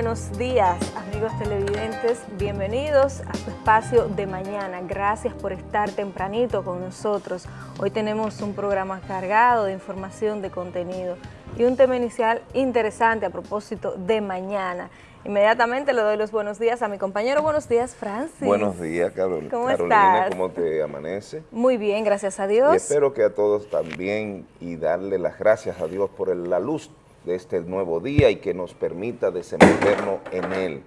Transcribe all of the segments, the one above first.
buenos días, amigos televidentes. Bienvenidos a su espacio de mañana. Gracias por estar tempranito con nosotros. Hoy tenemos un programa cargado de información, de contenido y un tema inicial interesante a propósito de mañana. Inmediatamente le doy los buenos días a mi compañero. Buenos días, Francis. Buenos días, Carol ¿Cómo Carolina. estás? ¿Cómo te amanece? Muy bien, gracias a Dios. Y espero que a todos también y darle las gracias a Dios por la luz de este nuevo día y que nos permita desenvolvernos en él.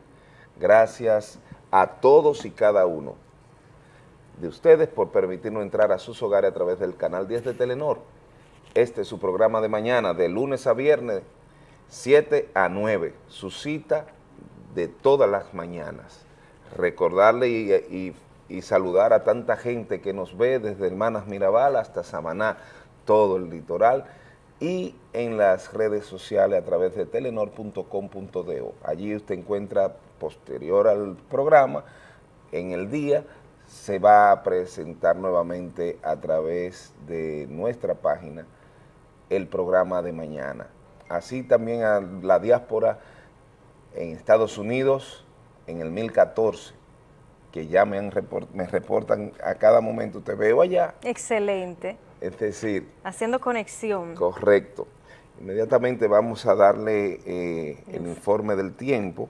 Gracias a todos y cada uno de ustedes por permitirnos entrar a sus hogares a través del canal 10 de Telenor. Este es su programa de mañana, de lunes a viernes, 7 a 9, su cita de todas las mañanas. Recordarle y, y- y saludar a tanta gente que nos ve desde Hermanas Mirabal hasta Samaná, todo el litoral, y en las redes sociales a través de telenor.com.do. Allí usted encuentra, posterior al programa, en el día, se va a presentar nuevamente a través de nuestra página el programa de mañana. Así también a la diáspora en Estados Unidos en el 1014, que ya me, han report- me reportan a cada momento, te veo allá, Excelente. Es decir, Haciendo conexión. correcto. Inmediatamente vamos a darle eh, el informe del tiempo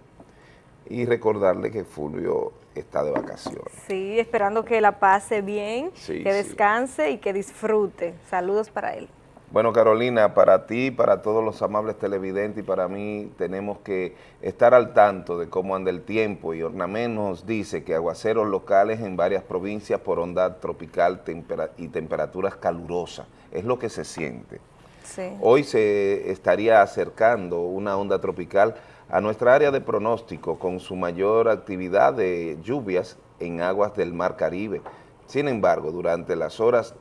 y recordarle que Fulvio está de vacaciones. Sí, esperando que la pase bien, Sí, que sí. descanse y que disfrute. Saludos para él. Bueno, Carolina, para ti, para todos los amables televidentes y para mí tenemos que estar al tanto de cómo anda el tiempo y Ornamé nos dice que aguaceros locales en varias provincias por onda tropical tempera- y temperaturas calurosas, es lo que se siente. Sí. Hoy se estaría acercando una onda tropical a nuestra área de pronóstico con su mayor actividad de lluvias en aguas del Mar Caribe. Sin embargo, durante las horas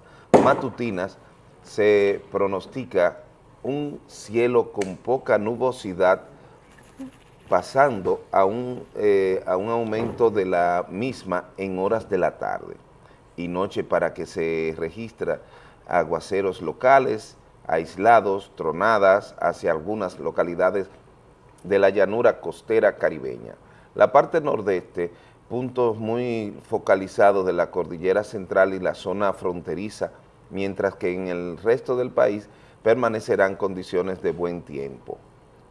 matutinas se pronostica un cielo con poca nubosidad pasando a un, eh, a un aumento de la misma en horas de la tarde y noche para que se registra aguaceros locales, aislados, tronadas hacia algunas localidades de la llanura costera caribeña. La parte nordeste, puntos muy focalizados de la cordillera central y la zona fronteriza, mientras que en el resto del país permanecerán condiciones de buen tiempo.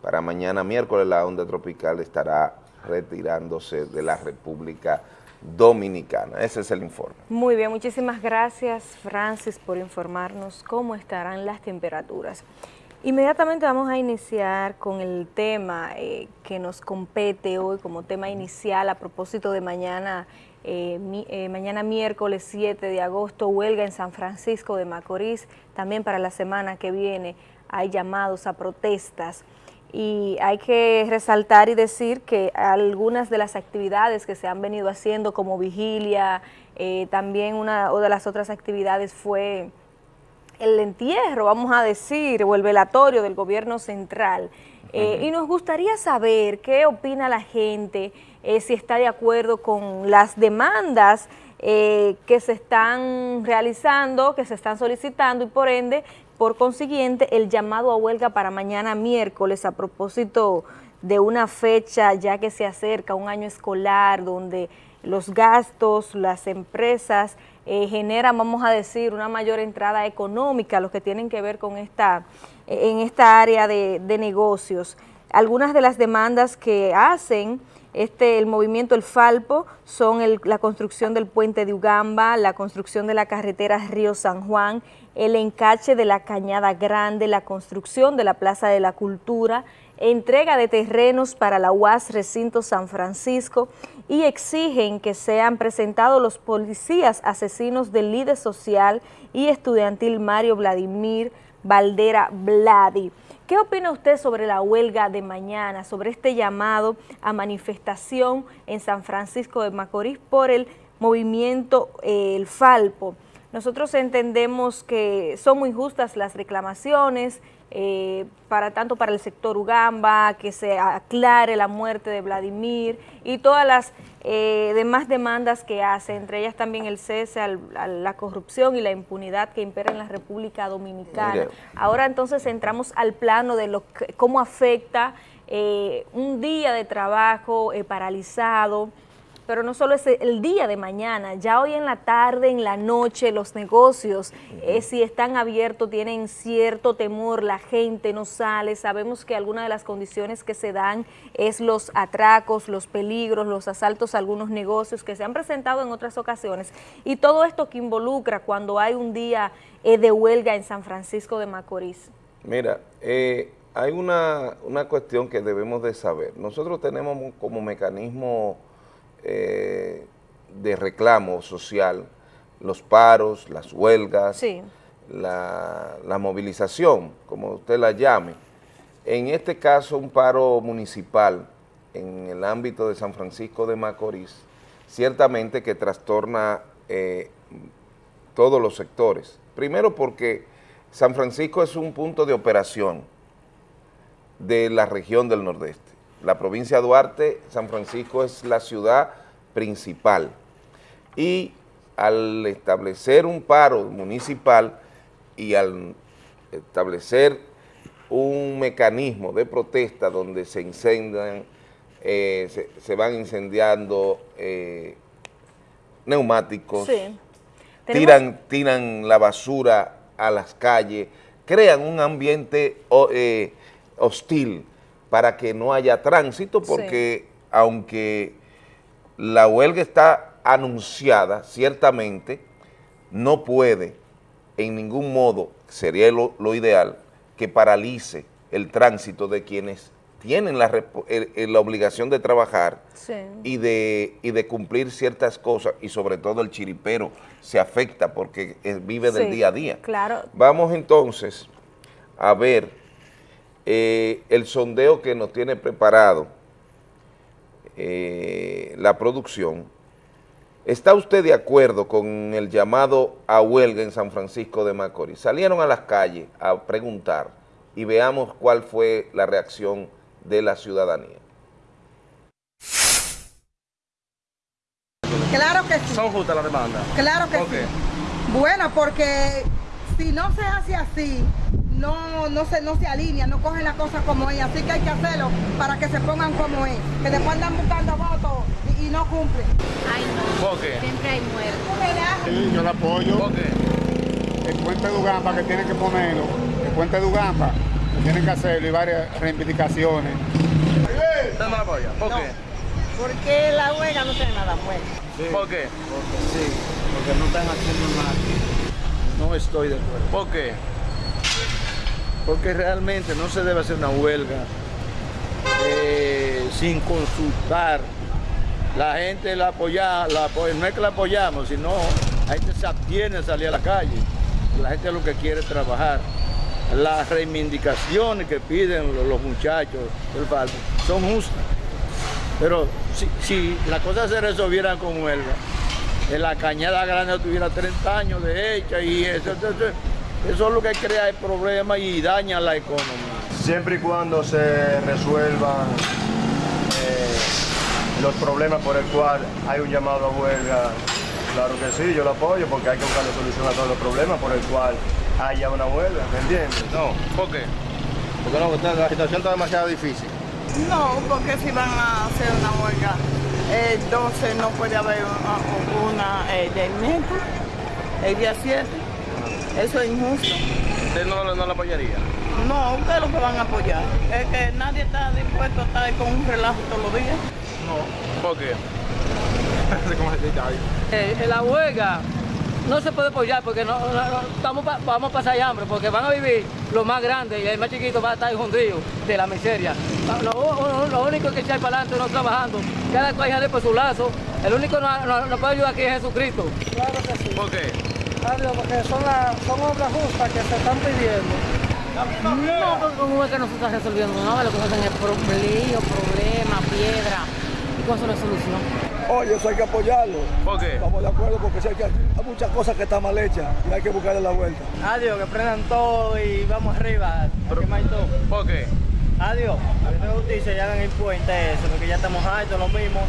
Para mañana miércoles la onda tropical estará retirándose de la República Dominicana. Ese es el informe. Muy bien, muchísimas gracias Francis por informarnos cómo estarán las temperaturas. Inmediatamente vamos a iniciar con el tema eh, que nos compete hoy como tema inicial a propósito de mañana, eh, mi- eh, mañana miércoles 7 de agosto, huelga en San Francisco de Macorís. También para la semana que viene hay llamados a protestas y hay que resaltar y decir que algunas de las actividades que se han venido haciendo como vigilia, eh, también una o de las otras actividades fue el entierro, vamos a decir, o el velatorio del gobierno central. Y nos gustaría saber qué opina la gente, eh, si está de acuerdo con las demandas eh, que se están realizando, que se están solicitando y por ende, por consiguiente, el llamado a huelga para mañana miércoles a propósito de una fecha ya que se acerca, un año escolar donde los gastos, las empresas eh, generan, vamos a decir, una mayor entrada económica, los que tienen que ver con esta, en esta área de, de negocios. Algunas de las demandas que hacen este, el movimiento El Falpo son la construcción del puente de Ugamba, la construcción de la carretera Río San Juan, el encache de la Cañada Grande, la construcción de la Plaza de la Cultura, entrega de terrenos para la UAS Recinto San Francisco y exigen que sean presentados los policías asesinos del líder social y estudiantil Mario Vladimir Valdera Vladi. ¿Qué opina usted sobre la huelga de mañana, sobre este llamado a manifestación en San Francisco de Macorís por el movimiento eh, El Falpo? Nosotros entendemos que son muy justas las reclamaciones, eh, para tanto para el sector Ugamba, que se aclare la muerte de Vladimir y todas las eh, demás demandas que hace, entre ellas también el cese al- a la corrupción y la impunidad que impera en la República Dominicana. Ahora entonces entramos al plano de lo que- cómo afecta eh, un día de trabajo eh, paralizado, pero no solo es el día de mañana, ya hoy en la tarde, en la noche, los negocios, eh, si están abiertos, tienen cierto temor, la gente no sale, sabemos que algunas de las condiciones que se dan es los atracos, los peligros, los asaltos a algunos negocios que se han presentado en otras ocasiones, y todo esto que involucra cuando hay un día eh, de huelga en San Francisco de Macorís. Mira, eh, hay una, una cuestión que debemos de saber. Nosotros tenemos como mecanismo eh, de reclamo social, los paros, las huelgas, la, la, movilización, como usted la llame. En este caso, un paro municipal en el ámbito de San Francisco de Macorís, ciertamente que trastorna eh, todos los sectores. Primero porque San Francisco es un punto de operación de la región del Nordeste. La provincia de Duarte, San Francisco es la ciudad principal. Y al establecer un paro municipal y al establecer un mecanismo de protesta donde se incendian, eh, se, van incendiando eh, neumáticos, tiran, tiran la basura a las calles, crean un ambiente eh, hostil para que no haya tránsito, porque aunque la huelga está anunciada, ciertamente, no puede en ningún modo, sería lo, ideal, que paralice el tránsito de quienes tienen la, la obligación de trabajar y, de, y de cumplir ciertas cosas, y sobre todo el chiripero se afecta porque vive del día a día. Claro. Vamos entonces a ver eh, el sondeo que nos tiene preparado eh, la producción. ¿Está usted de acuerdo con el llamado a huelga en San Francisco de Macorís? Salieron a las calles a preguntar y veamos cuál fue la reacción de la ciudadanía. Claro que sí. ¿Son justas las demandas? Claro que sí. Bueno, porque si no se hace así, no, no, se, no se alinean, no cogen las cosas como es. Así que hay que hacerlo para que se pongan como es. Que después andan buscando votos y, no cumplen. Ay, no. ¿Por qué? Siempre hay muertos. Sí, yo la apoyo. ¿Por qué? El puente de Ugamba que tienen que ponerlo. El puente de Ugamba que tienen que hacerlo y varias reivindicaciones. ¿Usted no la apoya? ¿Por qué? Porque la huelga no tiene nada bueno. ¿Por qué? Porque sí, porque no están haciendo nada. No estoy de acuerdo. ¿Por qué? porque realmente no se debe hacer una huelga eh, sin consultar. La gente la apoya, la no es que la apoyamos, sino la gente se abstiene a salir a la calle. La gente lo que quiere es trabajar. Las reivindicaciones que piden los, muchachos del son justas. Pero si, si las cosas se resolvieran con huelga, en la cañada grande tuviera 30 años de hecha y eso, eso es lo que crea el problema y daña la economía. Siempre y cuando se resuelvan eh, los problemas por el cual hay un llamado a huelga, claro que sí, yo lo apoyo porque hay que buscar la solución a todos los problemas por el cual haya una huelga, ¿me entiendes? No, ¿por qué? Porque no, la situación está demasiado difícil. No, porque si van a hacer una huelga, entonces no puede haber una, una eh, del metro, el día 7. Eso es injusto. ¿Usted no, no lo apoyaría? No, ustedes lo que van a apoyar. Es que nadie está dispuesto a estar con un relajo todos los días. No. ¿Por qué? eh, la huelga no se puede apoyar porque no, estamos vamos a pasar hambre, porque van a vivir los más grandes y el más chiquito va a estar escondido de la miseria. Lo, único que echar para adelante no trabajando, cada cual de por su lazo. El único que nos no, puede ayudar aquí es Jesucristo. Claro que sí. ¿Por qué? porque son, son obras justas que se están pidiendo. No, porque como es que no se está resolviendo nada, lo que hacen es lío, problema, piedra, eso no solución. Oye, eso hay que apoyarlo. ¿Por qué? Estamos de acuerdo porque hay, que, hay muchas cosas que están mal hechas y hay que buscarle la vuelta. Adiós, que prendan todo y vamos arriba. Pero, todo. ¿Por qué? Adiós, a mí justicia y hagan el puente eso, porque ya estamos altos, lo mismo.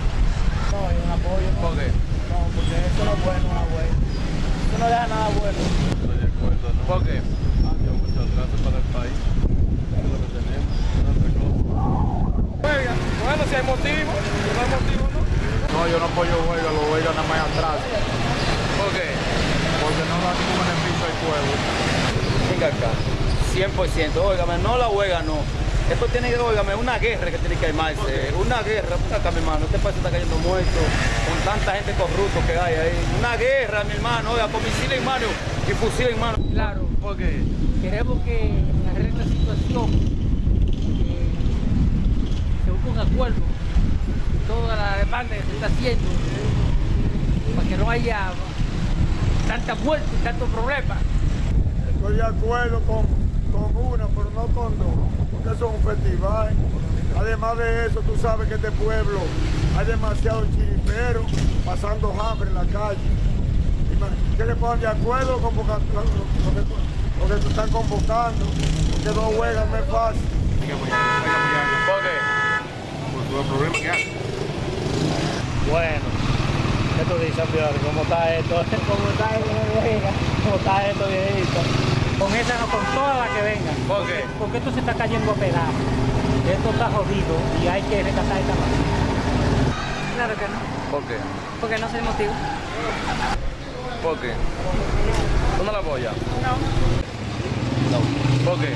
No, hay un apoyo. ¿Por qué? No, porque eso no es bueno, no es bueno no deja nada bueno. Estoy de acuerdo, ¿no? ¿Por qué? muchas gracias para el país. Es lo que tenemos. Si hay motivo, si no hay motivo, ¿no? No, yo no apoyo huelga, los huelgas nada más atrás. ¿Por qué? Porque no da ningún beneficio al pueblo. Venga acá, 100%, óigame, no la huelga, no. Esto tiene que, óigame, una guerra que tiene que armarse, una guerra, venga acá, mi hermano, este país está cayendo muerto, con tanta gente corrupta que hay ahí. Una guerra, mi hermano, oiga, con misiles en mano y fusiles en mano. Claro, ¿Por qué? queremos que arregle esta situación, un acuerdo, toda la demanda que se está haciendo, para que no haya tanta muerte y tantos problemas. Estoy de acuerdo con, con una, pero no con dos, porque eso es un festival. Además de eso, tú sabes que este pueblo hay demasiados chiriperos pasando hambre en la calle. Que le pongan de acuerdo con lo, lo- lo que, lo que están convocando, porque dos huelgas no es fácil. Por todo el problema que hay. Bueno, ¿qué tú dices, Fiore? ¿Cómo está esto? ¿Cómo está esto? ¿Cómo está esto, viejito? Con esa no, con todas las que vengan. ¿Por qué? Porque esto se está cayendo a pedazos. Esto está jodido y hay que rescatar esta mano. Claro que no, ¿Por qué? porque no el motivo. ¿Por qué? ¿Tú no la apoyas? No. ¿Por qué?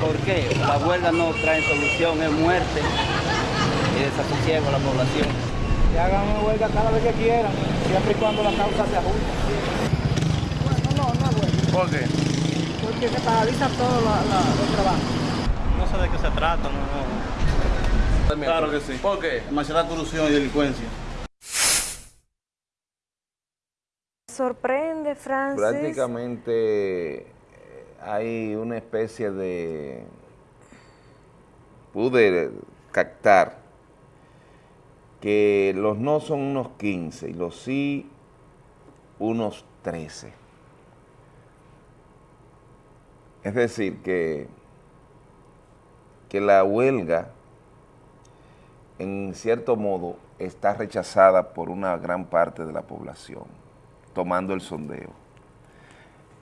¿Por qué? La huelga no trae solución, es muerte y desasosiego a la población. Que hagan una huelga cada vez que quieran, siempre y cuando la causa se ajuste. Bueno, no, no es huelga, ¿Por qué? porque se paraliza todo la, la, los trabajos. No sé de qué se trata, no. Claro que sí. ¿Por qué? Demasiada corrupción y delincuencia. Sorprende, Francis. Prácticamente eh, hay una especie de... Pude captar que los no son unos 15 y los sí unos 13. Es decir, que, que la huelga, en cierto modo, está rechazada por una gran parte de la población, tomando el sondeo.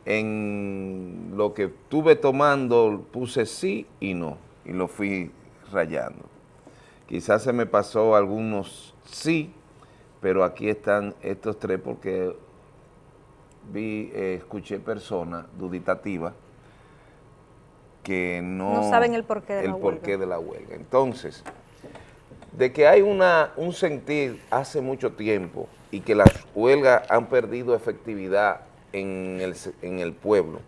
En lo que estuve tomando puse sí y no, y lo fui rayando. Quizás se me pasó algunos sí, pero aquí están estos tres porque vi, eh, escuché personas duditativas que no, No saben el porqué de la el porqué huelga. de la huelga. Entonces, de que hay una, un sentir hace mucho tiempo y que las huelgas han perdido efectividad en el, en el pueblo,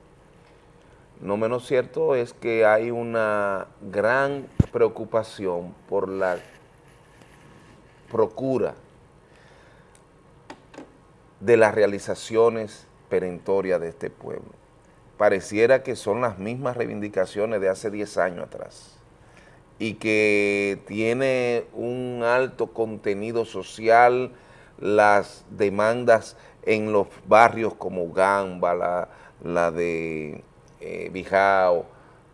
no menos cierto es que hay una gran preocupación por la procura de las realizaciones perentorias de este pueblo. Pareciera que son las mismas reivindicaciones de hace 10 años atrás y que tiene un alto contenido social, las demandas en los barrios como Gamba, la, la de eh, Bijao,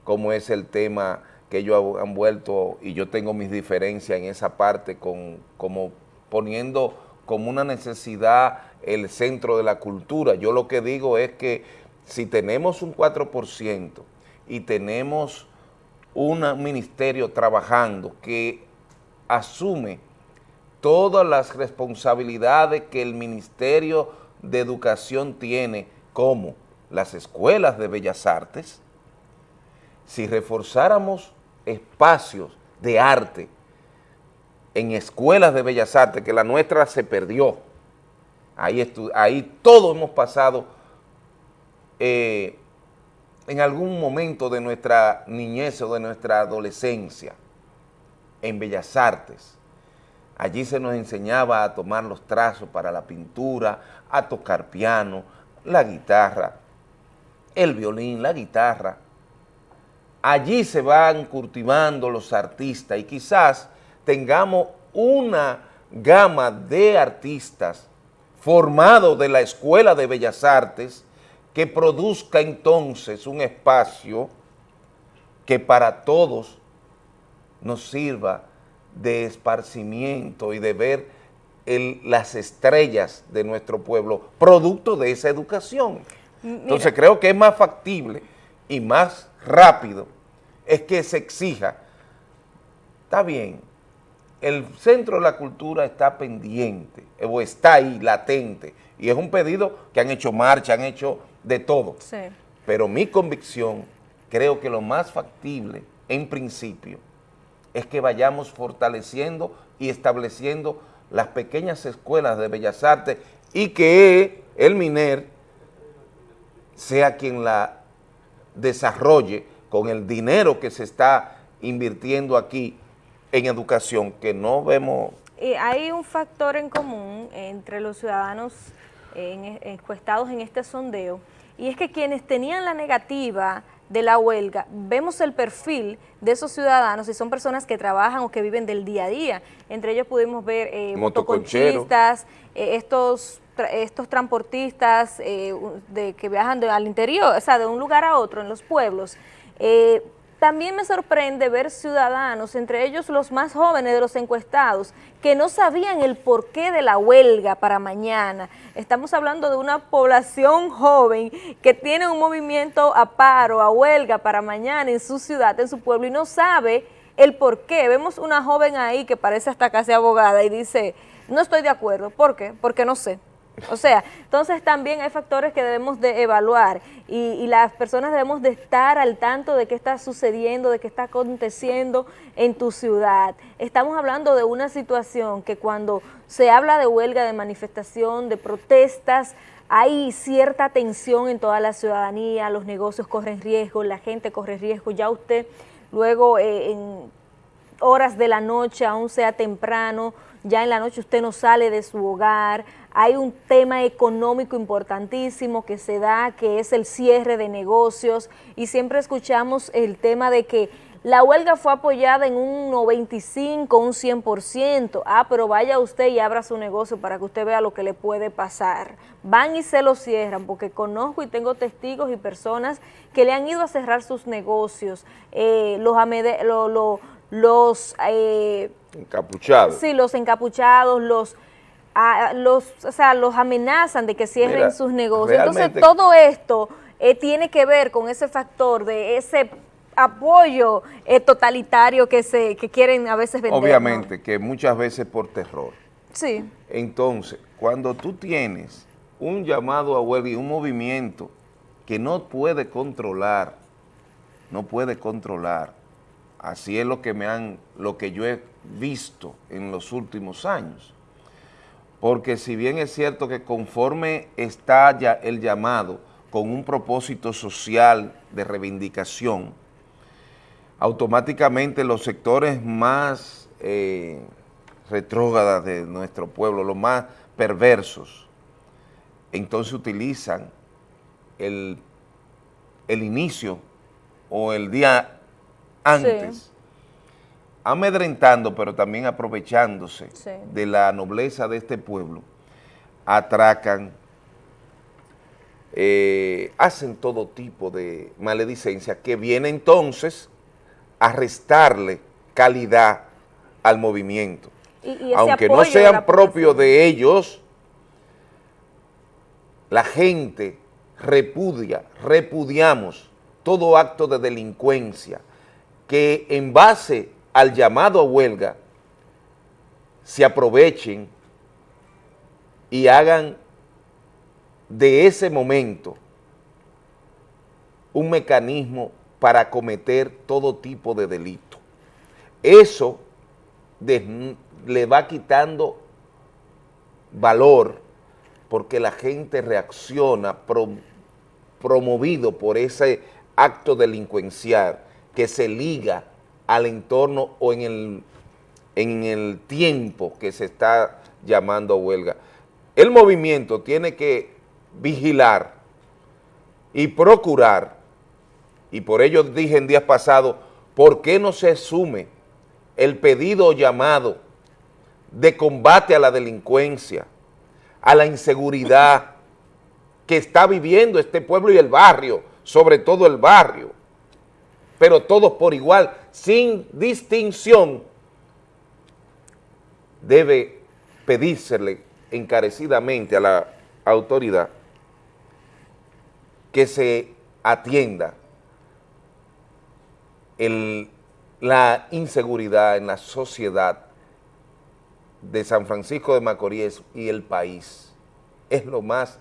como es el tema que ellos han vuelto, y yo tengo mis diferencias en esa parte, con, como poniendo como una necesidad el centro de la cultura. Yo lo que digo es que si tenemos un 4% y tenemos un ministerio trabajando que asume todas las responsabilidades que el Ministerio de Educación tiene, como las escuelas de Bellas Artes, si reforzáramos espacios de arte en escuelas de Bellas Artes, que la nuestra se perdió, ahí, ahí todos hemos pasado eh, en algún momento de nuestra niñez o de nuestra adolescencia en Bellas Artes. Allí se nos enseñaba a tomar los trazos para la pintura, a tocar piano, la guitarra, el violín, la guitarra. Allí se van cultivando los artistas y quizás tengamos una gama de artistas formados de la Escuela de Bellas Artes que produzca entonces un espacio que para todos nos sirva de esparcimiento y de ver las estrellas de nuestro pueblo, producto de esa educación. Entonces creo que es más factible y más rápido es que se exija, está bien, el Centro de la Cultura está pendiente, o está ahí, latente, y es un pedido que han hecho marcha, han hecho de todo. Sí. Pero mi convicción, creo que lo más factible, en principio, es que vayamos fortaleciendo y estableciendo las pequeñas escuelas de Bellas Artes y que el MINER sea quien la desarrolle con el dinero que se está invirtiendo aquí en educación, que no vemos... Y hay un factor en común entre los ciudadanos en, encuestados en este sondeo, y es que quienes tenían la negativa de la huelga, vemos el perfil de esos ciudadanos y son personas que trabajan o que viven del día a día. Entre ellos pudimos ver eh, motoconchistas, eh, estos estos transportistas eh, de, que viajan al interior, o sea, de un lugar a otro en los pueblos. Eh, también me sorprende ver ciudadanos, entre ellos los más jóvenes de los encuestados, que no sabían el porqué de la huelga para mañana. Estamos hablando de una población joven que tiene un movimiento a paro, a huelga para mañana en su ciudad, en su pueblo, y no sabe el porqué. Vemos una joven ahí que parece hasta casi abogada y dice, no estoy de acuerdo. ¿Por qué? Porque no sé. O sea, entonces también hay factores que debemos de evaluar y, las personas debemos de estar al tanto de qué está sucediendo, de qué está aconteciendo en tu ciudad. Estamos hablando de una situación que cuando se habla de huelga, de manifestación, de protestas, hay cierta tensión en toda la ciudadanía, los negocios corren riesgo, la gente corre riesgo, ya usted luego eh, en horas de la noche, aún sea temprano, ya en la noche usted no sale de su hogar, hay un tema económico importantísimo que se da, que es el cierre de negocios, y siempre escuchamos el tema de que la huelga fue apoyada en un 95, un 100%. Ah, pero vaya usted y abra su negocio para que usted vea lo que le puede pasar. Van y se lo cierran, porque conozco y tengo testigos y personas que le han ido a cerrar sus negocios, eh, los, los eh, encapuchados. Sí, los encapuchados, los, los, o sea, los amenazan de que cierren sus negocios. Entonces, todo esto eh, tiene que ver con ese factor de ese apoyo eh, totalitario que se que quieren a veces vender. Obviamente, que muchas veces por terror. Sí. Entonces, cuando tú tienes un llamado a huelga y un movimiento que no puede controlar, no puede controlar, así es lo que me han, lo que yo he visto en los últimos años. Porque si bien es cierto que conforme está ya el llamado con un propósito social de reivindicación, automáticamente los sectores más eh, retrógradas de nuestro pueblo, los más perversos, entonces utilizan el, el inicio o el día antes, amedrentando, pero también aprovechándose de la nobleza de este pueblo, atracan, eh, hacen todo tipo de maledicencia que viene entonces a restarle calidad al movimiento. Aunque no sean propios de ellos, la gente repudia, repudiamos todo acto de delincuencia, que en base al llamado a huelga se aprovechen y hagan de ese momento un mecanismo para cometer todo tipo de delito. Eso le va quitando valor porque la gente reacciona promovido por ese acto delincuencial que se liga al entorno o en el, en el tiempo que se está llamando huelga. El movimiento tiene que vigilar y procurar, y por ello dije en días pasados, ¿por qué no se asume el pedido o llamado de combate a la delincuencia, a la inseguridad que está viviendo este pueblo y el barrio, sobre todo el barrio? Pero todos por igual, sin distinción, debe pedírsele encarecidamente a la autoridad que se atienda la inseguridad en la sociedad de San Francisco de Macorís y el país. Es lo más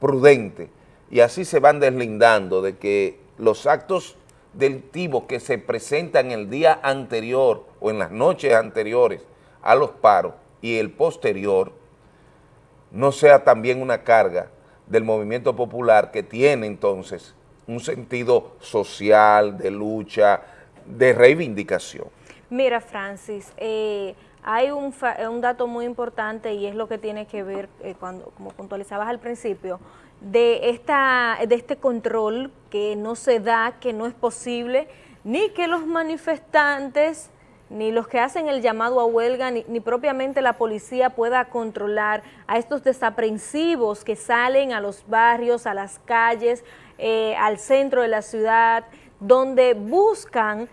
prudente y así se van deslindando de que los actos delictivos que se presentan el día anterior o en las noches anteriores a los paros y el posterior no sea también una carga del movimiento popular que tiene entonces un sentido social, de lucha, de reivindicación. Mira, Francis, eh, hay un, un, dato muy importante y es lo que tiene que ver, eh, cuando como puntualizabas al principio, de, esta, de este control que no se da, que no es posible, ni que los manifestantes ni los que hacen el llamado a huelga, ni, propiamente la policía pueda controlar a estos desaprensivos que salen a los barrios, a las calles, eh, al centro de la ciudad, donde buscan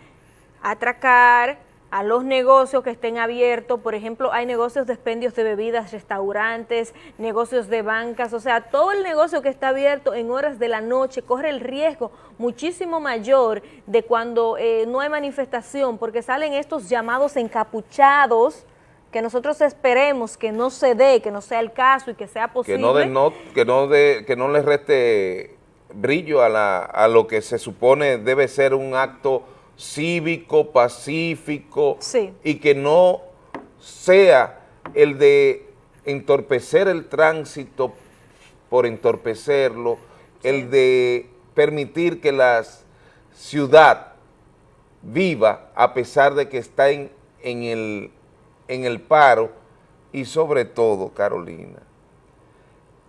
atracar, a los negocios que estén abiertos, por ejemplo, hay negocios de expendios de bebidas, restaurantes, negocios de bancas, o sea, todo el negocio que está abierto en horas de la noche corre el riesgo muchísimo mayor de cuando eh, no hay manifestación, porque salen estos llamados encapuchados, que nosotros esperemos que no se dé, que no sea el caso y que sea posible. Que no, de, no, que no, de, que no le reste brillo a, la, a lo que se supone debe ser un acto cívico, pacífico y que no sea el de entorpecer el tránsito por entorpecerlo, el de permitir que la ciudad viva a pesar de que está en, en, el, en el paro. Y sobre todo, Carolina,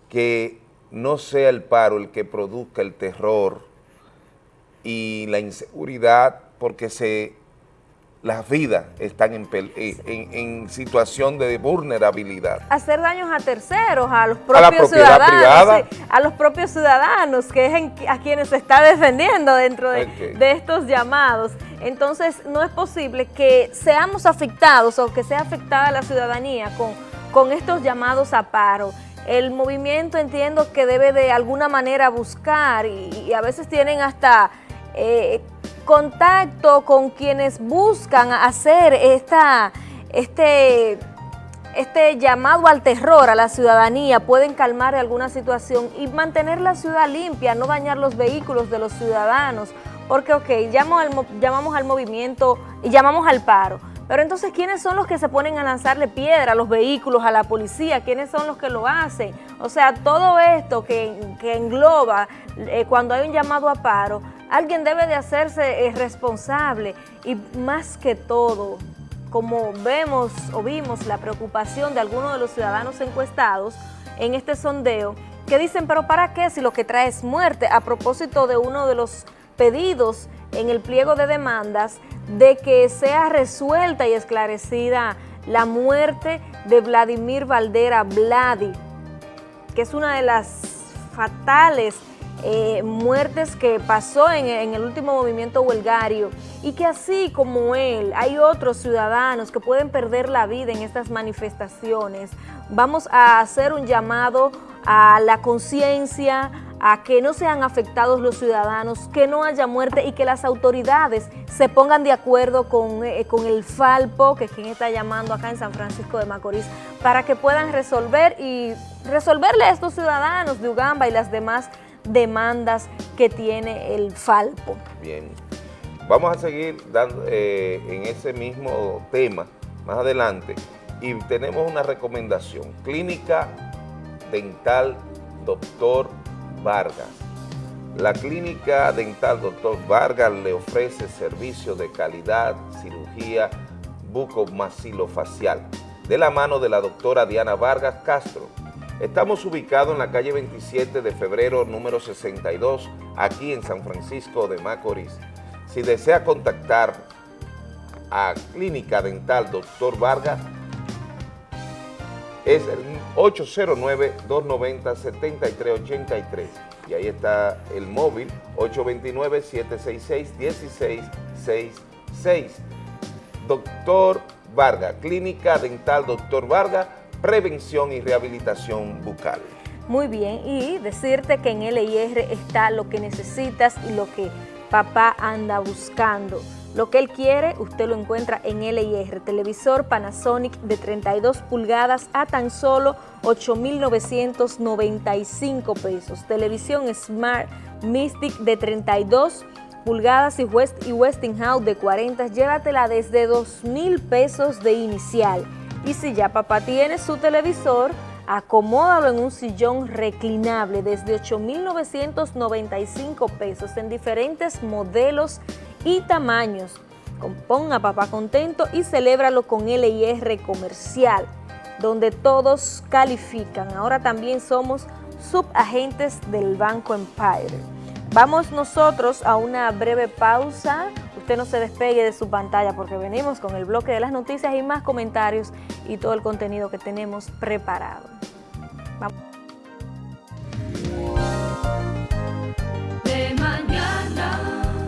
que no sea el paro el que produzca el terror y la inseguridad porque se, las vidas están en, en, situación de vulnerabilidad. Hacer daños a terceros, a los propios ciudadanos, a los propios ciudadanos, que es a quienes se está defendiendo dentro de, de, estos llamados. Entonces, no es posible que seamos afectados o que sea afectada la ciudadanía con, con estos llamados a paro. El movimiento entiendo que debe de alguna manera buscar y, a veces tienen hasta... Eh, contacto con quienes buscan hacer esta, este, este llamado al terror a la ciudadanía, pueden calmar alguna situación y mantener la ciudad limpia, no dañar los vehículos de los ciudadanos, porque ok, llamamos al, llamamos al movimiento y llamamos al paro, pero entonces, ¿quiénes son los que se ponen a lanzarle piedra a los vehículos, a la policía? ¿Quiénes son los que lo hacen? O sea, todo esto que, engloba eh, cuando hay un llamado a paro, alguien debe de hacerse eh, responsable y más que todo, como vemos o vimos la preocupación de algunos de los ciudadanos encuestados en este sondeo, que dicen, pero ¿para qué si lo que trae es muerte? A propósito de uno de los pedidos en el pliego de demandas de que sea resuelta y esclarecida la muerte de Vladimir Valdera Vladi, que es una de las fatales eh, muertes que pasó en, el último movimiento huelgario y que así como él hay otros ciudadanos que pueden perder la vida en estas manifestaciones. Vamos a hacer un llamado a la conciencia, a que no sean afectados los ciudadanos, que no haya muerte y que las autoridades se pongan de acuerdo con, eh, con, el Falpo, que es quien está llamando acá en San Francisco de Macorís, para que puedan resolver y resolverle a estos ciudadanos de Ugamba y las demás demandas que tiene el Falpo. Bien, vamos a seguir eh, en ese mismo tema más adelante. Y tenemos una recomendación, Clínica Dental Doctor Vargas. La Clínica Dental Doctor Vargas le ofrece servicios de calidad, cirugía bucomaxilofacial, de la mano de la doctora Diana Vargas Castro, Estamos ubicados en la calle 27 de febrero número 62, aquí en San Francisco de Macorís. Si desea contactar a Clínica Dental Dr. Vargas, es el 809-290-7383 y ahí está el móvil 829-766-1666. Doctor Vargas, Clínica Dental Doctor Vargas, prevención y rehabilitación bucal. Muy bien, y decirte que en LIR está lo que necesitas y lo que papá anda buscando. Lo que él quiere, usted lo encuentra en LIR. Televisor Panasonic de 32 pulgadas a tan solo 8.995 pesos. Televisión Smart Mystic de 32 pulgadas y, West y Westinghouse de 40, llévatela desde 2.000 pesos de inicial. Y si ya papá tiene su televisor, acomódalo en un sillón reclinable desde 8.995 pesos en diferentes modelos y tamaños. Ponga papá contento y celébralo con LIR comercial, donde todos califican. Ahora también somos subagentes del Banco Empire. Vamos nosotros a una breve pausa. Usted no se despegue de su pantalla porque venimos con el bloque de las noticias y más comentarios y todo el contenido que tenemos preparado. Vamos. De mañana.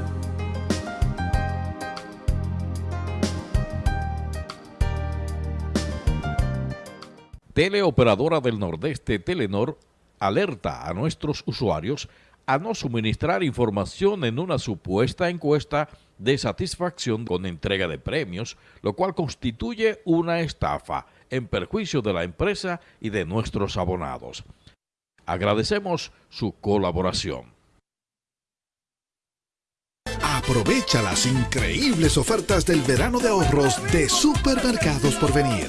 Teleoperadora del Nordeste Telenor alerta a nuestros usuarios a no suministrar información en una supuesta encuesta de satisfacción con entrega de premios, lo cual constituye una estafa en perjuicio de la empresa y de nuestros abonados. Agradecemos su colaboración. Aprovecha las increíbles ofertas del verano de ahorros de Supermercados por venir.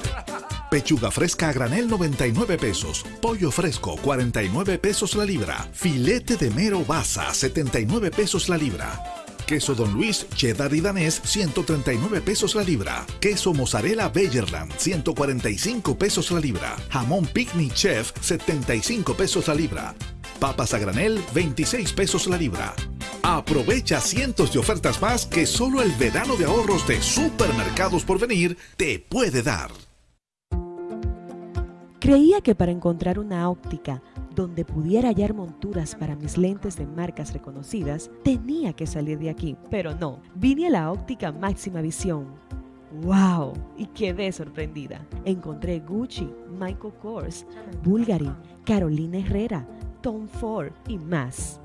Pechuga fresca a granel 99 pesos. Pollo fresco 49 pesos la libra. Filete de mero basa 79 pesos la libra. Queso Don Luis, cheddar y danés, 139 pesos la libra. Queso mozzarella Bellerland, 145 pesos la libra. Jamón Picnic Chef, 75 pesos la libra. Papas a granel, 26 pesos la libra. Aprovecha cientos de ofertas más que solo el verano de ahorros de Supermercados por venir te puede dar. Creía que para encontrar una óptica donde pudiera hallar monturas para mis lentes de marcas reconocidas, tenía que salir de aquí, pero no, vine a la óptica máxima visión. ¡Wow! Y quedé sorprendida. Encontré Gucci, Michael Kors, Bulgari, Carolina Herrera, Tom Ford y más.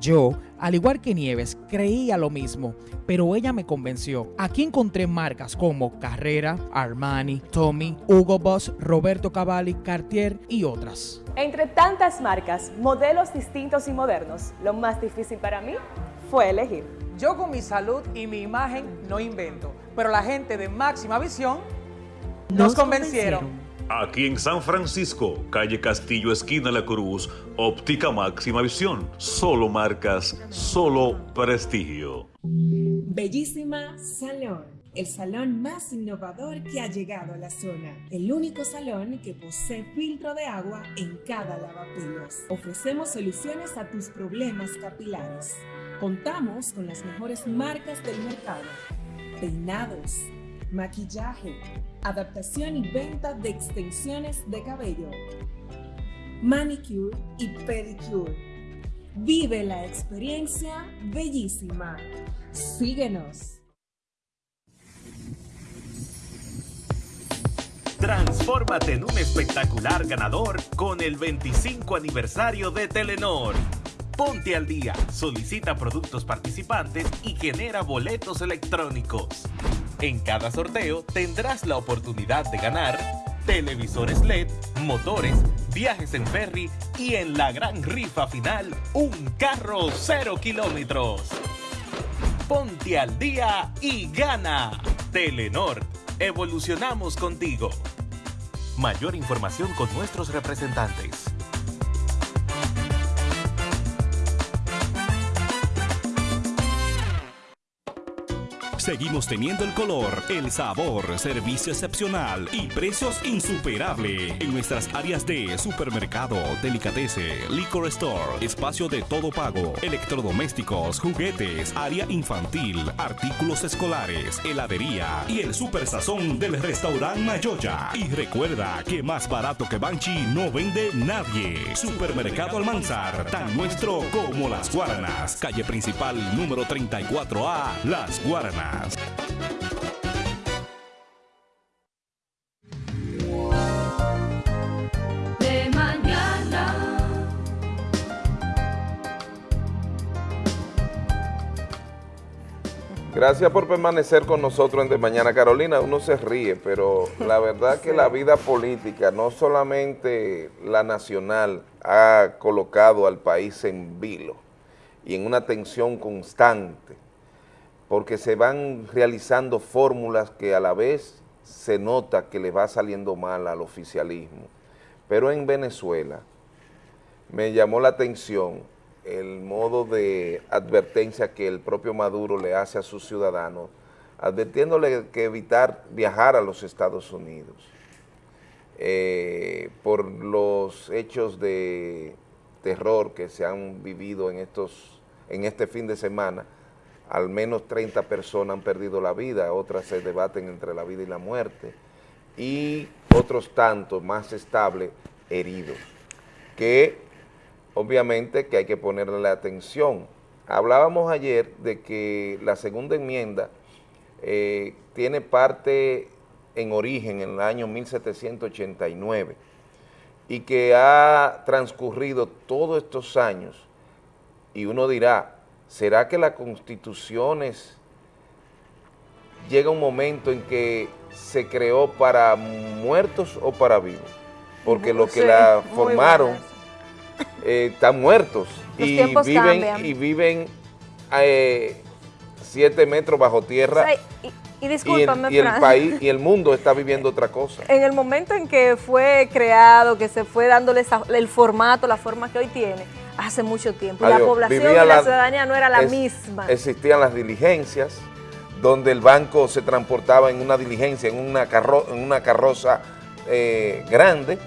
Yo, al igual que Nieves, creía lo mismo, pero ella me convenció. Aquí encontré marcas como Carrera, Armani, Tommy, Hugo Boss, Roberto Cavalli, Cartier y otras. Entre tantas marcas, modelos distintos y modernos, lo más difícil para mí fue elegir. Yo con mi salud y mi imagen no invento, pero la gente de Máxima Visión nos, convencieron. Aquí en San Francisco, calle Castillo, esquina La Cruz, óptica máxima visión. Solo marcas, solo prestigio. Bellísima Salón. El salón más innovador que ha llegado a la zona. El único salón que posee filtro de agua en cada lavapelos. Ofrecemos soluciones a tus problemas capilares. Contamos con las mejores marcas del mercado. Peinados, maquillaje, adaptación y venta de extensiones de cabello, manicure y pedicure. Vive la experiencia bellísima. Síguenos. Transfórmate en un espectacular ganador con el 25 aniversario de Telenor. Ponte al día, solicita productos participantes y genera boletos electrónicos. En cada sorteo tendrás la oportunidad de ganar televisores LED, motores, viajes en ferry y en la gran rifa final, un carro cero kilómetros. Ponte al día y gana. Telenor, evolucionamos contigo. Mayor información con nuestros representantes. Seguimos teniendo el color, el sabor, servicio excepcional y precios insuperables en nuestras áreas de supermercado, delicatese, liquor store, espacio de todo pago, electrodomésticos, juguetes, área infantil, artículos escolares, heladería y el super sazón del restaurante Mayoya. Y recuerda que más barato que Banchi no vende nadie. Supermercado Almanzar, tan nuestro como Las Guaranas. Calle principal número 34A, Las Guaranas. De mañana. Gracias por permanecer con nosotros en De Mañana. Carolina, uno se ríe, pero la verdad que la vida política, no solamente la nacional, ha colocado al país en vilo y en una tensión constante, porque se van realizando fórmulas que a la vez se nota que le va saliendo mal al oficialismo. Pero en Venezuela me llamó la atención el modo de advertencia que el propio Maduro le hace a sus ciudadanos, advirtiéndole que evitar viajar a los Estados Unidos eh, por los hechos de terror que se han vivido en, estos, en este fin de semana. Al menos 30 personas han perdido la vida, otras se debaten entre la vida y la muerte, y otros tantos más estables heridos, que obviamente que hay que ponerle atención. Hablábamos ayer de que la segunda enmienda eh, tiene parte en origen en el año 1789 y que ha transcurrido todos estos años y uno dirá, ¿será que las constituciones llega un momento en que se creó para muertos o para vivos? Porque lo que Sí, la formaron eh, están muertos Los y viven, y viven eh, siete metros bajo tierra O sea, y, y y, el, y el país y el mundo está viviendo otra cosa. En el momento en que fue creado, que se fue dándole esa- el formato, la forma que hoy tiene, hace mucho tiempo. Y la Adiós. población Vivía y la, la- ciudadanía no era la es- misma. Existían las diligencias, donde el banco se transportaba en una diligencia, en una, carro- en una carroza eh, grande,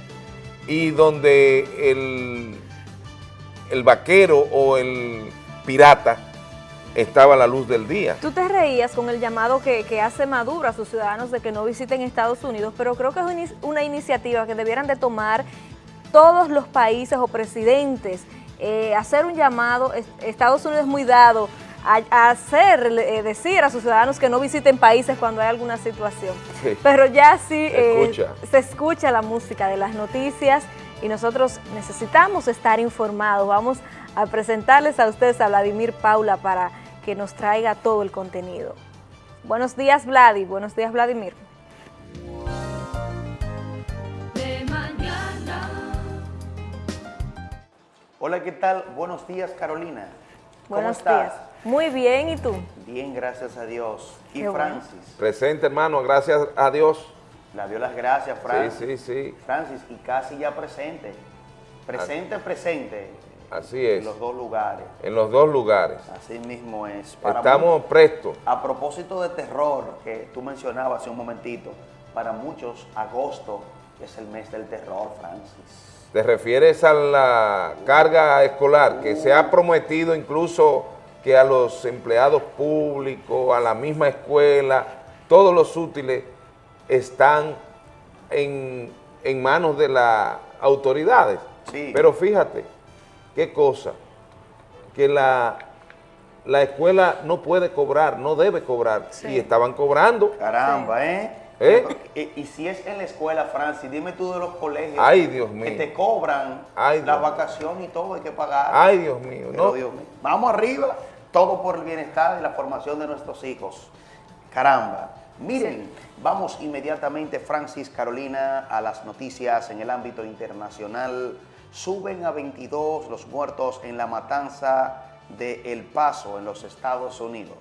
y donde el, el vaquero o el pirata estaba a la luz del día. Tú te reías con el llamado que, que hace Maduro a sus ciudadanos de que no visiten Estados Unidos, pero creo que es una iniciativa que debieran de tomar todos los países o presidentes, eh, hacer un llamado, es- Estados Unidos es muy dado a, a hacer, eh, decir a sus ciudadanos que no visiten países cuando hay alguna situación. Sí. Pero ya sí Se eh, escucha. se escucha la música de las noticias y nosotros necesitamos estar informados. Vamos a presentarles a ustedes a Vladimir Paula para que nos traiga todo el contenido. Buenos días, Vladi. Buenos días, Vladimir. Hola, ¿qué tal? Buenos días, Carolina. ¿Cómo Buenos estás? días. Muy bien, ¿y tú? Bien, gracias a Dios. Y Qué bueno. Francis, Presente, hermano, gracias a Dios. la dio las gracias, Francis. Sí, sí, sí. Francis, y casi ya presente. Presente, presente. Así es. En los dos lugares. En los dos lugares. Así mismo es. Estamos prestos. A propósito de terror, que tú mencionabas hace un momentito, para muchos agosto es el mes del terror, Francis. ¿Te refieres a la carga escolar que se ha prometido incluso que a los empleados públicos, a la misma escuela, todos los útiles están en, en manos de las autoridades? Sí. Pero fíjate, qué cosa, que la, la escuela no puede cobrar, no debe cobrar, y estaban cobrando. Caramba, ¿eh? ¿Eh? Y, y si es en la escuela, Francis, dime tú de los colegios Ay, Dios mío. que te cobran Ay, las Dios. vacaciones y todo, hay que pagar. Ay, Dios mío, Pero, no. Dios mío. Vamos arriba, todo por el bienestar y la formación de nuestros hijos. Caramba. Miren, vamos inmediatamente, Francis, Carolina, a las noticias en el ámbito internacional. Suben a 22 los muertos en la matanza de El Paso, en los Estados Unidos.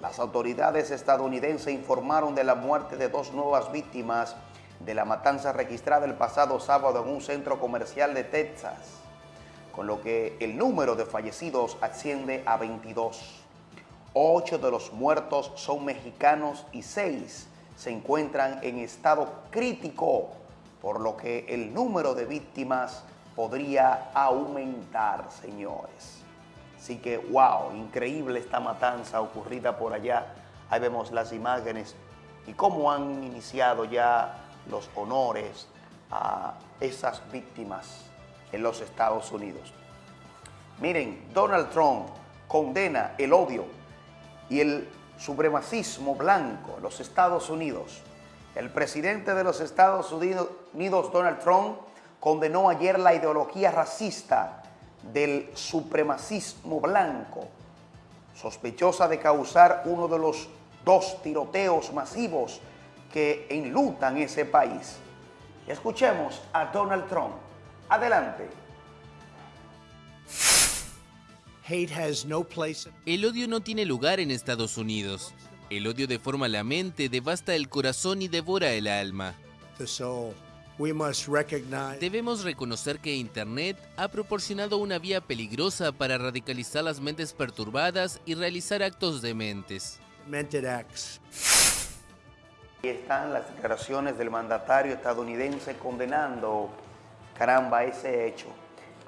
Las autoridades estadounidenses informaron de la muerte de dos nuevas víctimas de la matanza registrada el pasado sábado en un centro comercial de Texas, con lo que el número de fallecidos asciende a 22. Ocho de los muertos son mexicanos y seis se encuentran en estado crítico, por lo que el número de víctimas podría aumentar, señores. Así que, wow, increíble esta matanza ocurrida por allá. Ahí vemos las imágenes y cómo han iniciado ya los honores a esas víctimas en los Estados Unidos. Miren, Donald Trump condena el odio y el supremacismo blanco en los Estados Unidos. El presidente de los Estados Unidos, Donald Trump, condenó ayer la ideología racista del supremacismo blanco, sospechosa de causar uno de los dos tiroteos masivos que enlutan ese país. Escuchemos a Donald Trump. Adelante. El odio no tiene lugar en Estados Unidos. El odio deforma la mente, devasta el corazón y devora el alma. Debemos reconocer que Internet ha proporcionado una vía peligrosa para radicalizar las mentes perturbadas y realizar actos dementes. Ahí están las declaraciones del mandatario estadounidense condenando, caramba, ese hecho.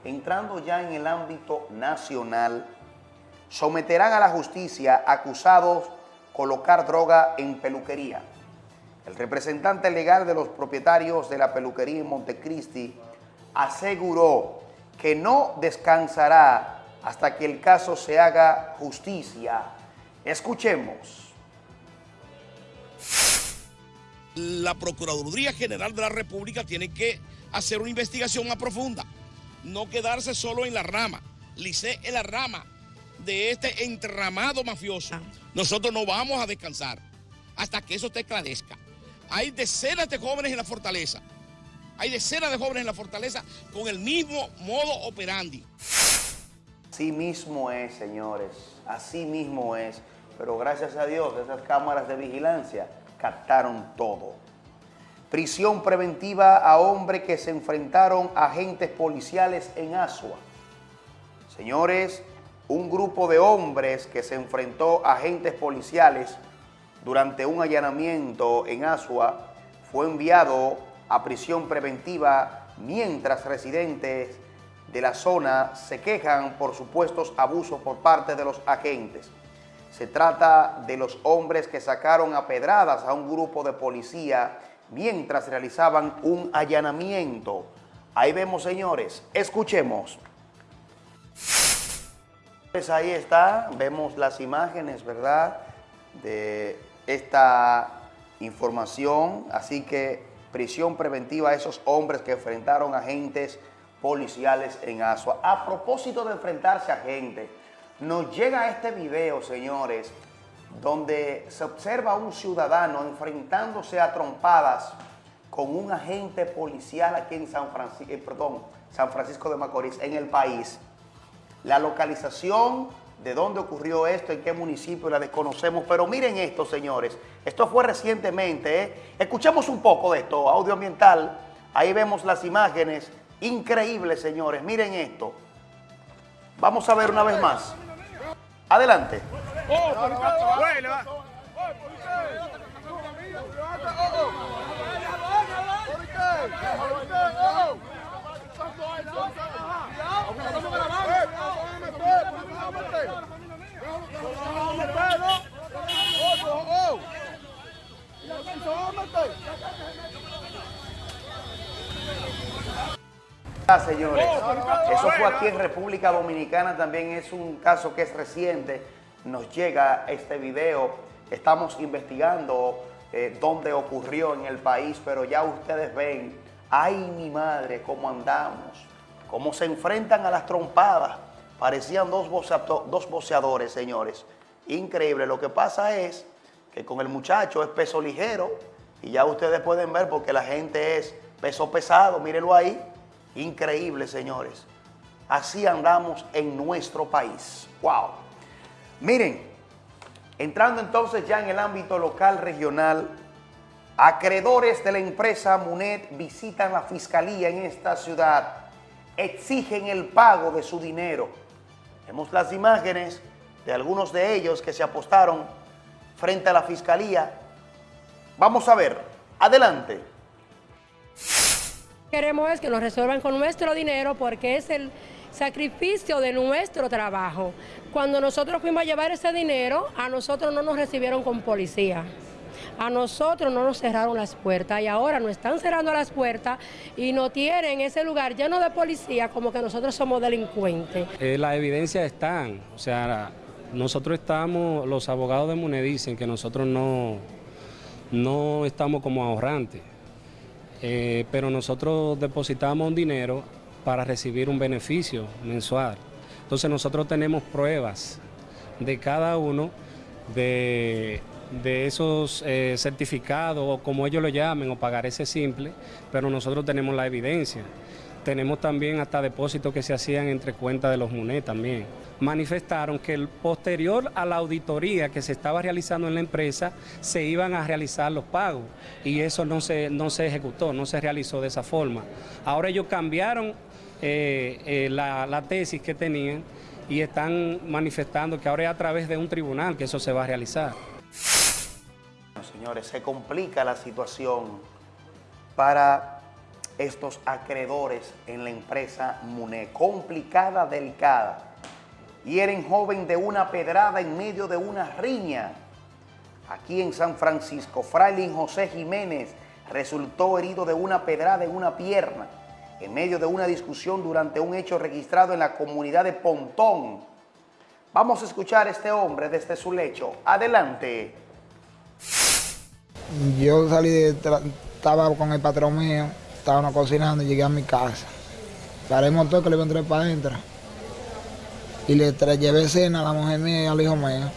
Entrando ya en el ámbito nacional, someterán a la justicia acusados colocar droga en peluquería. El representante legal de los propietarios de la peluquería en Montecristi aseguró que no descansará hasta que el caso se haga justicia. Escuchemos. La Procuraduría General de la República tiene que hacer una investigación más profunda, no quedarse solo en la rama, lice en la rama de este entramado mafioso. Nosotros no vamos a descansar hasta que eso te esclarezca. Hay decenas de jóvenes en la fortaleza. Hay decenas de jóvenes en la fortaleza con el mismo modo operandi. Así mismo es, señores. Así mismo es. Pero gracias a Dios, esas cámaras de vigilancia captaron todo. Prisión preventiva a hombres que se enfrentaron a agentes policiales en Asua. Señores, un grupo de hombres que se enfrentó a agentes policiales durante un allanamiento en Asua fue enviado a prisión preventiva mientras residentes de la zona se quejan por supuestos abusos por parte de los agentes. Se trata de los hombres que sacaron a pedradas a un grupo de policía mientras realizaban un allanamiento. Ahí vemos, señores, escuchemos. Pues ahí está, vemos las imágenes, ¿verdad?, de esta información. Así que prisión preventiva a esos hombres que enfrentaron agentes policiales en Asua. A propósito de enfrentarse a gente, nos llega este video, señores, donde se observa a un ciudadano enfrentándose a trompadas con un agente policial aquí en San Francisco, perdón, San Francisco de Macorís, en el país. La localización de dónde ocurrió esto, en qué municipio la desconocemos, pero miren esto, señores. Esto fue recientemente, ¿eh? Escuchemos un poco de esto, audio ambiental. Ahí vemos las imágenes. Increíbles, señores. Miren esto. Vamos a ver una vez más. Adelante. Señores, eso fue aquí en República Dominicana, también es un caso que es reciente, nos llega este video, estamos investigando eh, dónde ocurrió en el país, pero ya ustedes ven, ay mi madre, cómo andamos, cómo se enfrentan a las trompadas, parecían dos boceadores, señores, increíble, lo que pasa es que con el muchacho es peso ligero, y ya ustedes pueden ver porque la gente es peso pesado, mírenlo ahí, Increíble, señores. Así andamos en nuestro país. ¡Wow! Miren, entrando entonces ya en el ámbito local, regional, acreedores de la empresa Munet visitan la fiscalía en esta ciudad, exigen el pago de su dinero. Vemos las imágenes de algunos de ellos que se apostaron frente a la fiscalía. Vamos a ver, adelante. Queremos es que nos resuelvan con nuestro dinero porque es el sacrificio de nuestro trabajo. Cuando nosotros fuimos a llevar ese dinero, a nosotros no nos recibieron con policía. A nosotros no nos cerraron las puertas y ahora nos están cerrando las puertas y no tienen ese lugar lleno de policía como que nosotros somos delincuentes. Eh, las evidencias están, o sea, nosotros estamos, los abogados de MUNE dicen que nosotros no, no estamos como ahorrantes. Eh, pero nosotros depositamos un dinero para recibir un beneficio mensual. Entonces nosotros tenemos pruebas, de cada uno de, esos eh, certificados o como ellos lo llamen o pagar ese simple, pero nosotros tenemos la evidencia. Tenemos también hasta depósitos que se hacían entre cuentas de los MUNE también. Manifestaron que el posterior a la auditoría que se estaba realizando en la empresa se iban a realizar los pagos y eso no se, no se ejecutó, no se realizó de esa forma. Ahora ellos cambiaron eh, eh, la, la tesis que tenían y están manifestando que ahora es a través de un tribunal que eso se va a realizar. Señores, se complica la situación para estos acreedores en la empresa MUNE. Complicada, delicada. Hieren joven de una pedrada en medio de una riña. Aquí en San Francisco, Frailin José Jiménez resultó herido de una pedrada en una pierna en medio de una discusión durante un hecho registrado en la comunidad de Pontón. Vamos a escuchar a este hombre desde su lecho. Adelante. Yo salí de, estaba con el patrón mío, estábamos cocinando y llegué a mi casa. Paré el motor que le iba a entrar para adentro. Y le llevé cena a la mujer mía y al hijo mío.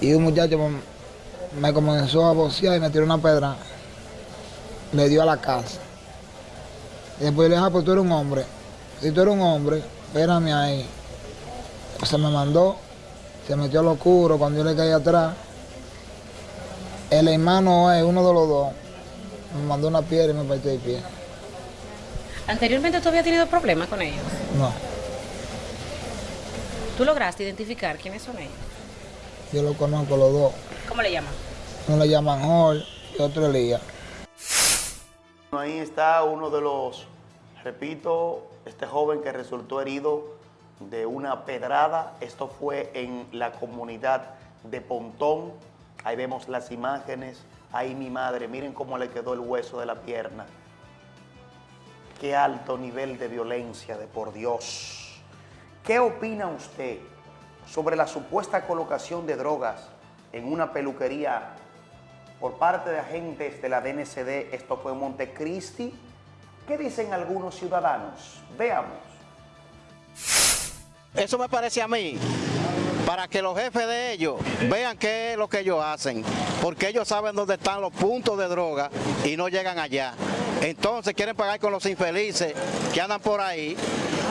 Y un muchacho me- me comenzó a bocear y me tiró una pedra. Le dio a la casa. Y después le dije, ah, pues tú eres un hombre. Si tú eres un hombre, espérame ahí. Se me mandó, se metió al oscuro cuando yo le caí atrás. El hermano es uno de los dos. Me mandó una piedra y me partió el pie. Anteriormente tú habías tenido problemas con ellos. No, ¿Tú lograste identificar quiénes son ellos? yo lo conozco los dos. ¿Cómo le llaman? Uno le llaman Hall y otro Elías. Ahí está uno de los, repito, este joven que resultó herido de una pedrada. Esto fue en la comunidad de Pontón. Ahí vemos las imágenes. Ahí mi madre, miren cómo le quedó el hueso de la pierna. Qué alto nivel de violencia, de por Dios. ¿Qué opina usted sobre la supuesta colocación de drogas en una peluquería por parte de agentes de la DNCD? Esto fue Montecristi. ¿Qué dicen algunos ciudadanos? Veamos. Eso me parece a mí, para que los jefes de ellos vean qué es lo que ellos hacen, porque ellos saben dónde están los puntos de droga y no llegan allá. Entonces quieren pagar con los infelices que andan por ahí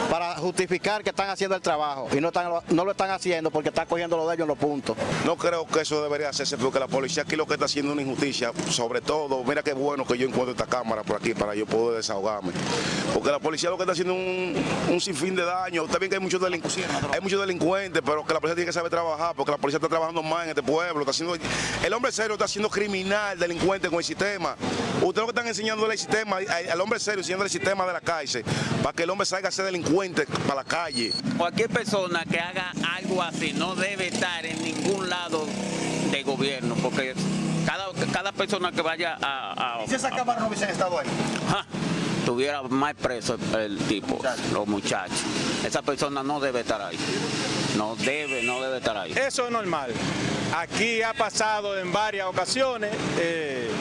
para justificar que están haciendo el trabajo y no, lo están haciendo porque están cogiendo lo de ellos en los puntos. No creo que eso debería hacerse porque la policía aquí lo que está haciendo es una injusticia. Sobre todo, mira qué bueno que yo encuentro esta cámara por aquí para yo poder desahogarme. Porque la policía lo que está haciendo es un, un sinfín de daño. Está bien que hay muchos, delincuentes, hay muchos delincuentes, pero que la policía tiene que saber trabajar porque la policía está trabajando más en este pueblo. Está haciendo, el hombre serio está siendo criminal, delincuente con el sistema. Ustedes lo que están enseñándole el sistema, al hombre serio enseñándole el sistema de la cárcel para que el hombre salga a ser delincuente para la calle. Cualquier persona que haga algo así no debe estar en ningún lado de gobierno, porque cada, cada persona que vaya a... a Si esa cámara no hubiesen estado ahí. Ja, tuviera más preso el, el tipo, los muchachos. Esa persona no debe estar ahí. No debe, no debe estar ahí. Eso es normal. Aquí ha pasado en varias ocasiones. eh,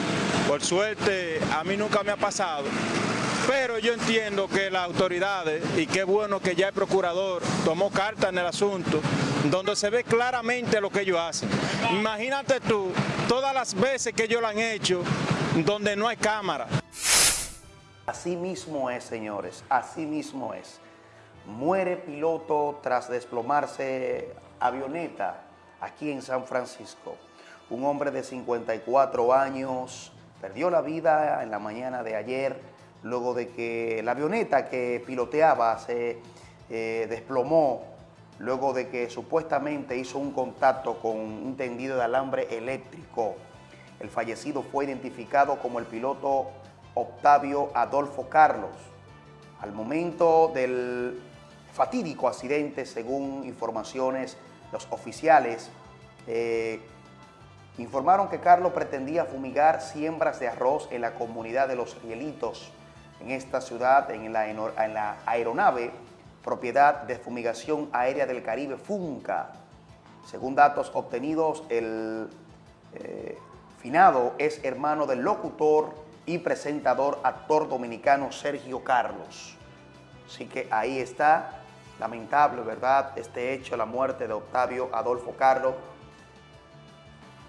por suerte, a mí nunca me ha pasado. Pero yo entiendo que las autoridades, y qué bueno que ya el procurador tomó carta en el asunto, donde se ve claramente lo que ellos hacen. Imagínate tú, todas las veces que ellos lo han hecho, donde no hay cámara. Así mismo es, señores, así mismo es. Muere piloto tras desplomarse avioneta aquí en San Francisco. Un hombre de 54 años perdió la vida en la mañana de ayer luego de que la avioneta que piloteaba se eh, desplomó luego de que supuestamente hizo un contacto con un tendido de alambre eléctrico. El fallecido fue identificado como el piloto Octavio Adolfo Carlos. Al momento del fatídico accidente, según informaciones, los oficiales eh, informaron que Carlos pretendía fumigar siembras de arroz en la comunidad de Los Rielitos, en esta ciudad, en la, aeronave propiedad de fumigación aérea del Caribe, FUNCA. Según datos obtenidos, el eh, finado es hermano del locutor y presentador, actor dominicano Sergio Carlos. Así que ahí está Lamentable, ¿verdad? Este hecho, la muerte de Octavio Adolfo Carlo,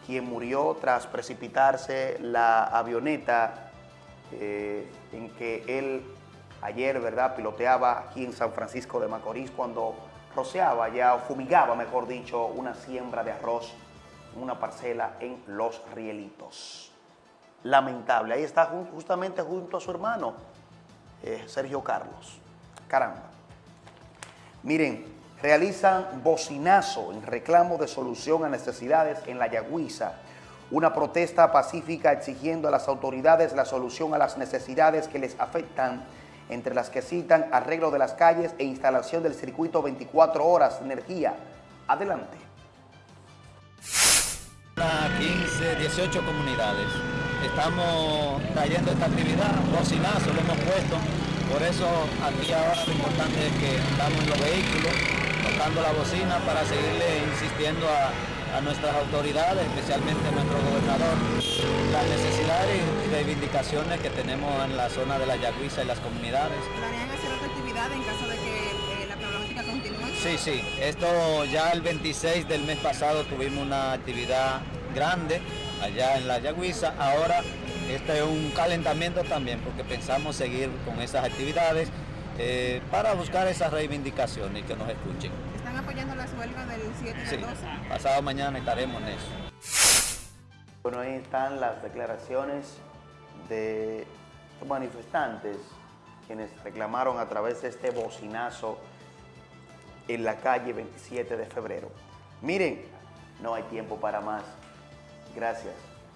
quien murió tras precipitarse la avioneta eh, en que él ayer, ¿verdad?, piloteaba aquí en San Francisco de Macorís cuando rociaba ya, o fumigaba, mejor dicho, una siembra de arroz en una parcela en Los Rielitos. Lamentable. Ahí está justamente junto a su hermano, eh, Sergio Carlos. Caramba. Miren, realizan bocinazo en reclamo de solución a necesidades en la Yagüiza. Una protesta pacífica exigiendo a las autoridades la solución a las necesidades que les afectan, entre las que citan arreglo de las calles e instalación del circuito 24 horas de energía. Adelante. Unas 15, 18 comunidades. Estamos trayendo esta actividad, bocinazo lo hemos puesto, por eso aquí ahora lo importante es que estamos en los vehículos, tocando la bocina para seguirle insistiendo a, a nuestras autoridades, especialmente a nuestro gobernador, las necesidades y reivindicaciones que tenemos en la zona de la Yagüiza y las comunidades. ¿Planean hacer otra actividad en caso de que eh, la problemática continúe? Sí, sí. Esto ya el 26 del mes pasado tuvimos una actividad grande allá en la Yagüiza. Ahora este es un calentamiento también porque pensamos seguir con esas actividades eh, para buscar esas reivindicaciones y que nos escuchen. ¿Están apoyando la huelga del 7 y Sí, del 12? pasado mañana estaremos en eso. Bueno, ahí están las declaraciones de los manifestantes quienes reclamaron a través de este bocinazo en la calle 27 de febrero. Miren, no hay tiempo para más. Gracias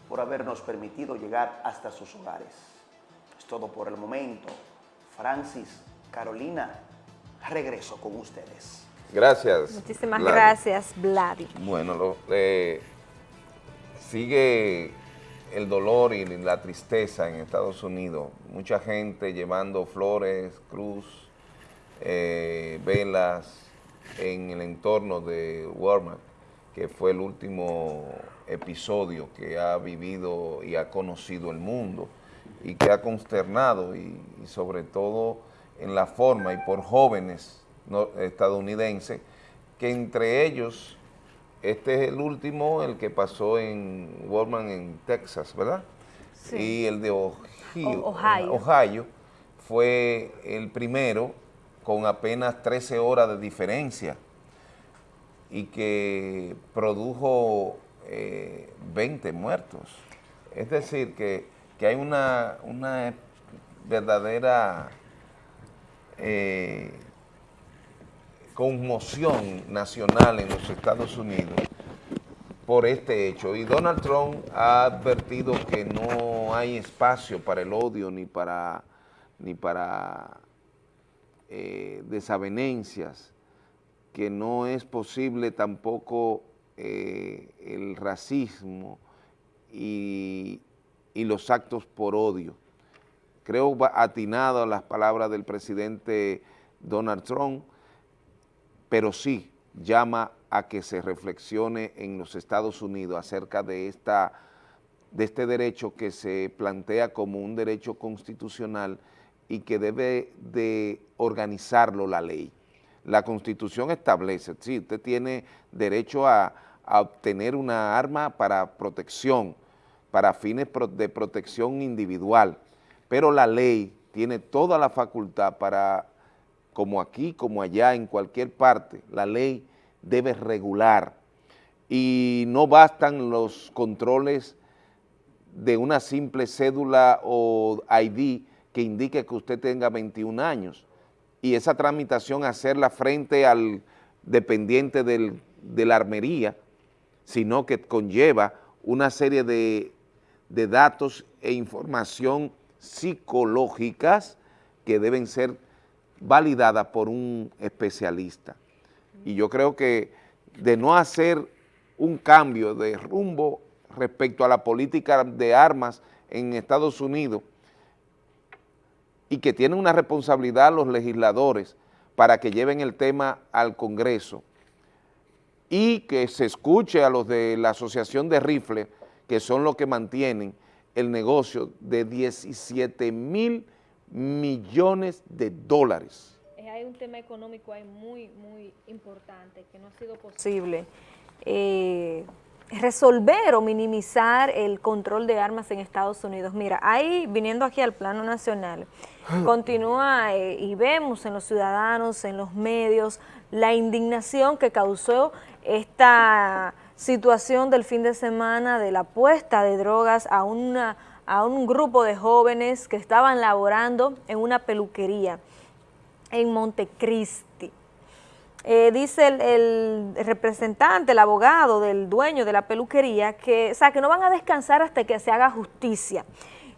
por habernos permitido llegar hasta sus hogares. Es todo por el momento. Francis, Carolina, regreso con ustedes. Gracias. Muchísimas gracias, Vladi. Bueno, lo- eh, sigue el dolor y la tristeza en Estados Unidos. Mucha gente llevando flores, cruz, eh, velas en el entorno de Walmart, que fue el último episodio que ha vivido y ha conocido el mundo y que ha consternado y, y sobre todo en la forma y por jóvenes no- estadounidenses que entre ellos este es el último, el que pasó en Walmart en Texas, ¿verdad? Sí. Y el de Ohio, Ohio. Ohio fue el primero con apenas 13 horas de diferencia y que produjo eh, 20 muertos. Es decir, que, que hay una, una verdadera eh, conmoción nacional en los Estados Unidos por este hecho. Y Donald Trump ha advertido que no hay espacio para el odio ni para, ni para eh, desavenencias, que no es posible tampoco eh, el racismo y, y los actos por odio. Creo atinado las palabras del presidente Donald Trump, pero sí llama a que se reflexione en los Estados Unidos acerca de, esta, de este derecho que se plantea como un derecho constitucional y que debe de organizarlo la ley. La Constitución establece, sí, usted tiene derecho a, a obtener una arma para protección, para fines de protección individual, pero la ley tiene toda la facultad para, como aquí, como allá, en cualquier parte, la ley debe regular. Y no bastan los controles de una simple cédula o ID que indique que usted tenga 21 años. Y esa tramitación hacerla frente al dependiente de la armería, sino que conlleva una serie de datos e información psicológicas que deben ser validadas por un especialista. Y yo creo que de no hacer un cambio de rumbo respecto a la política de armas en Estados Unidos y que tienen una responsabilidad los legisladores para que lleven el tema al Congreso y que se escuche a los de la Asociación de Rifles, que son los que mantienen el negocio de 17 mil millones de dólares. Eh, Hay un tema económico ahí muy, muy importante, que no ha sido posible eh, resolver o minimizar el control de armas en Estados Unidos. Mira, ahí, viniendo aquí al plano nacional, continúa eh, y vemos en los ciudadanos, en los medios, la indignación que causó esta situación del fin de semana de la puesta de drogas a, una, a un grupo de jóvenes que estaban laborando en una peluquería en Montecristi. Eh, dice el, el representante, el abogado del dueño de la peluquería, que, o sea, que no van a descansar hasta que se haga justicia.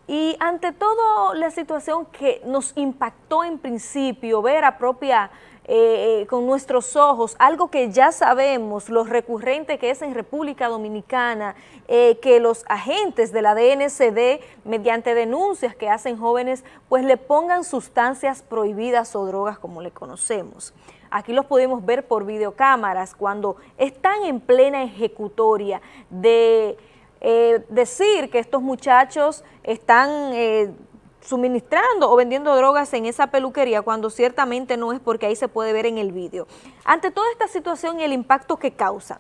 Y ante todo la situación que nos impactó en principio, ver a propia, eh, con nuestros ojos, algo que ya sabemos, lo recurrente que es en República Dominicana, eh, que los agentes de la DNCD, mediante denuncias que hacen jóvenes, pues le pongan sustancias prohibidas o drogas como le conocemos. Aquí los podemos ver por videocámaras cuando están en plena ejecutoria de eh, decir que estos muchachos están suministrando o vendiendo drogas en esa peluquería cuando ciertamente no es porque ahí se puede ver en el vídeo. Ante toda esta situación y el impacto que causa,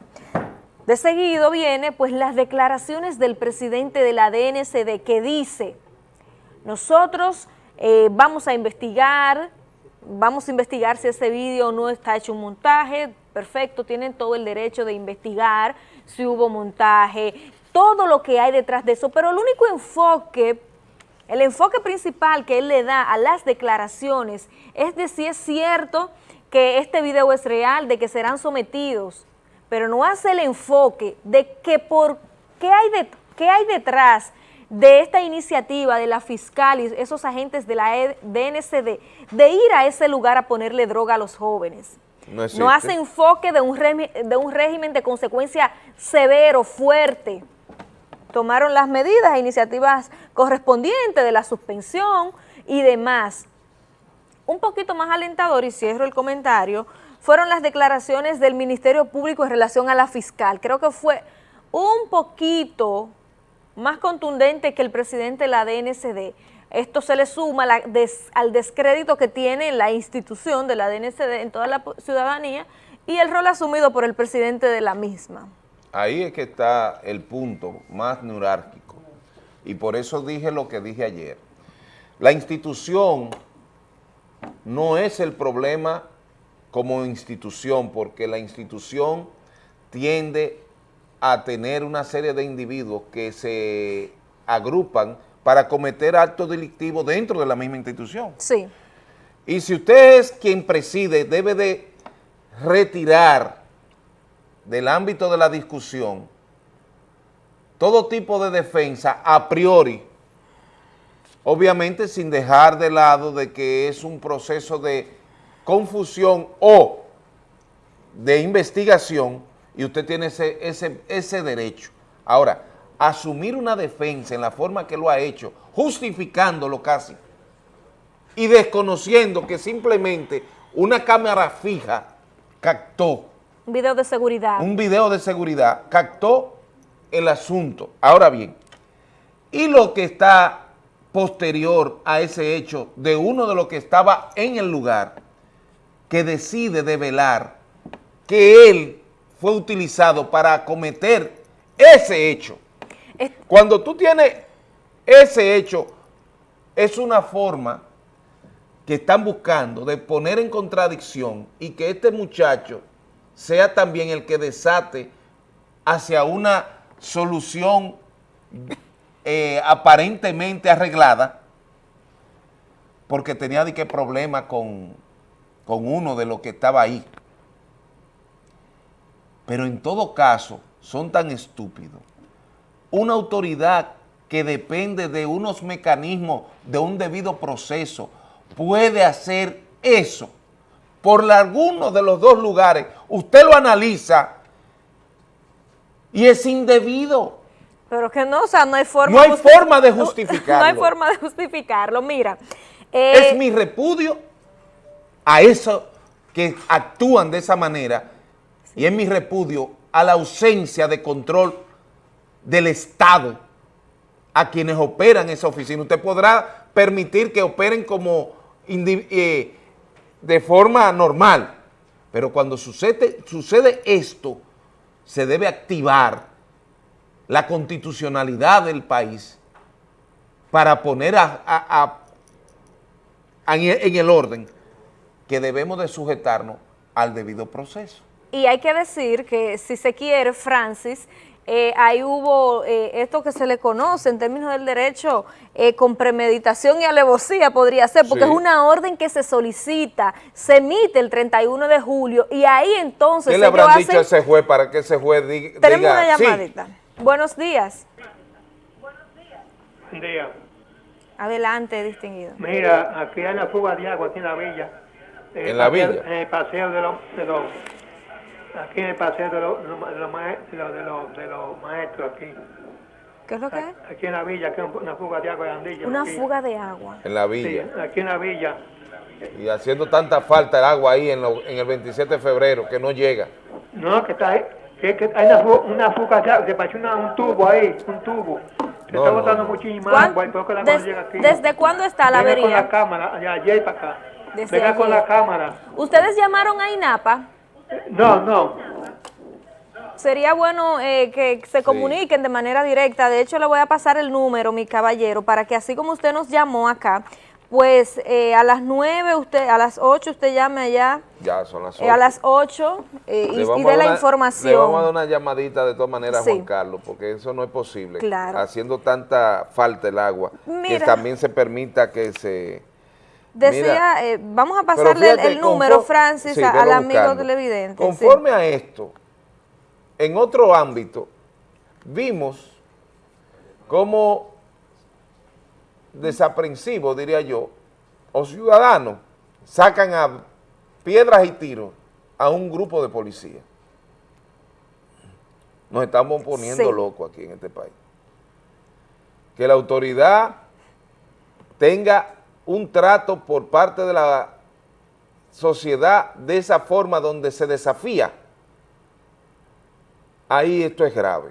de seguido viene pues las declaraciones del presidente de la DNCD que dice, nosotros eh, vamos a investigar, vamos a investigar si ese vídeo no está hecho un montaje, perfecto, tienen todo el derecho de investigar si hubo montaje, todo lo que hay detrás de eso, pero el único enfoque, el enfoque principal que él le da a las declaraciones es de si es cierto que este video es real, de que serán sometidos, pero no hace el enfoque de que por qué hay, de, qué hay detrás de esta iniciativa de la fiscal y esos agentes de la E- DNCD de ir a ese lugar a ponerle droga a los jóvenes. No. No hace enfoque de un, de un régimen de consecuencia severo, fuerte. Tomaron las medidas e iniciativas correspondientes de la suspensión y demás. Un poquito más alentador, y cierro el comentario, fueron las declaraciones del Ministerio Público en relación a la fiscal. Creo que fue un poquito más contundente que el presidente de la DNCD. Esto se le suma al descrédito que tiene la institución de la DNCD en toda la ciudadanía y el rol asumido por el presidente de la misma. Ahí es que está el punto más neurálgico. Y por eso dije lo que dije ayer. La institución no es el problema como institución, porque la institución tiende a tener una serie de individuos que se agrupan para cometer actos delictivos dentro de la misma institución. Sí. Y si usted es quien preside, debe de retirar del ámbito de la discusión todo tipo de defensa a priori, obviamente sin dejar de lado de que es un proceso de confusión o de investigación y usted tiene ese, ese, ese derecho. Ahora, asumir una defensa en la forma que lo ha hecho, justificándolo casi, y desconociendo que simplemente una cámara fija captó, video de seguridad. un video de seguridad, captó el asunto. Ahora bien, y lo que está posterior a ese hecho de uno de los que estaba en el lugar, que decide develar que él fue utilizado para cometer ese hecho. Cuando tú tienes ese hecho, es una forma que están buscando de poner en contradicción y que este muchacho sea también el que desate hacia una solución eh, aparentemente arreglada, porque tenía de qué problema con, con uno de los que estaba ahí. Pero en todo caso, son tan estúpidos. Una autoridad que depende de unos mecanismos, de un debido proceso, puede hacer eso por alguno de los dos lugares. Usted lo analiza y es indebido. Pero que no, o sea, no hay forma... No hay forma de justificarlo. No hay forma de justificarlo. Mira, eh, es mi repudio a eso que actúan de esa manera y es mi repudio a la ausencia de control del Estado a quienes operan esa oficina. Usted podrá permitir que operen como eh, de forma normal. Pero cuando sucede, esto, se debe activar la constitucionalidad del país para poner a, en el orden que debemos de sujetarnos al debido proceso. Y hay que decir que si se quiere, Francis, eh, ahí hubo eh, esto que se le conoce en términos del derecho eh, con premeditación y alevosía podría ser, porque Sí. es una orden que se solicita, se emite el 31 de julio y ahí entonces ¿Qué le habrán dicho a ese juez para que ese juez diga, Tenemos una sí? llamadita. Buenos días. Buen día. Adelante, distinguido. Mira, aquí hay una fuga de agua aquí en la villa. ¿En la paseo- villa? En el paseo de los... De los aquí en el paseo de los, de los, de los mae- de los- de los- de los maestros aquí. ¿Qué es lo que es? Aquí en la villa, aquí una fuga de agua grandilla. Una aquí. fuga de agua. En la Sí, villa. aquí en la villa. Y haciendo tanta falta el agua ahí en, lo- en el 27 de febrero que no llega. No, que está ahí. Que, que hay una, fu- una fuga de agua, se pasó una- un tubo ahí, un tubo. Se No, está no, botando no. muchísima ¿Cuán- agua y por eso la des- llega aquí. ¿Desde cuándo está la Venga con avería? la cámara, de allá y para acá. Desde Venga con ayer. la cámara. ¿Ustedes llamaron a INAPA? No, no. Sería bueno eh, que se comuniquen de manera directa. De hecho, le voy a pasar el número, mi caballero, para que así como usted nos llamó acá, pues eh, a las 9, usted, a las 8 usted llame allá, Ya son las eh, a las 8 eh, y, y la una- información. Le vamos a dar una llamadita de todas maneras a. Juan Carlos, porque eso no es posible. Claro. Haciendo tanta falta el agua, que Mira. también se permita que se... Decía, Mira, eh, vamos a pasarle el- fíjate, el, número, Francis, sí, al amigo televidente. sí. Conforme a esto, en otro ámbito, vimos cómo desaprensivos, diría yo, o ciudadanos sacan a piedras y tiros a un grupo de policías. Nos estamos poniendo Sí. locos aquí en este país. Que la autoridad tenga un trato por parte de la sociedad de esa forma donde se desafía, ahí esto es grave.